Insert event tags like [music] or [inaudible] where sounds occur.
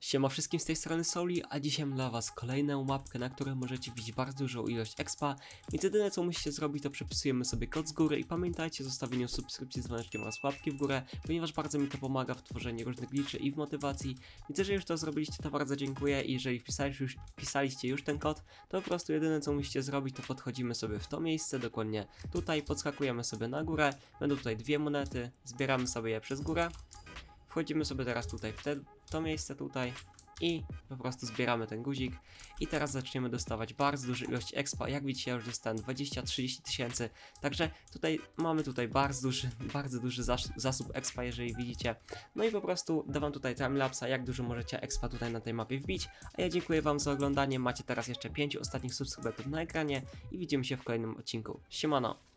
Siema wszystkim z tej strony Soli, a dzisiaj mam dla was kolejną mapkę, na której możecie widzieć bardzo dużą ilość expa, więc jedyne co musicie zrobić to przepisujemy sobie kod z góry i pamiętajcie o zostawieniu subskrypcji z dzwoneczkiem oraz łapki w górę, ponieważ bardzo mi to pomaga w tworzeniu różnych liczy i w motywacji, więc jeżeli już to zrobiliście to bardzo dziękuję i jeżeli wpisaliście już, wpisaliście już ten kod, to po prostu jedyne co musicie zrobić to podchodzimy sobie w to miejsce, dokładnie tutaj, podskakujemy sobie na górę, będą tutaj dwie monety, zbieramy sobie je przez górę, wchodzimy sobie teraz tutaj w, te, to miejsce tutaj i po prostu zbieramy ten guzik. I teraz zaczniemy dostawać bardzo dużą ilość expa, jak widzicie ja już dostałem 20-30 tysięcy, także tutaj mamy tutaj bardzo duży, [laughs] bardzo duży zas zasób expa, jeżeli widzicie, no i po prostu dawam tutaj timelapsa, jak dużo możecie expa tutaj na tej mapie wbić, a ja dziękuję wam za oglądanie, macie teraz jeszcze 5 ostatnich subskrybentów na ekranie i widzimy się w kolejnym odcinku, siemano!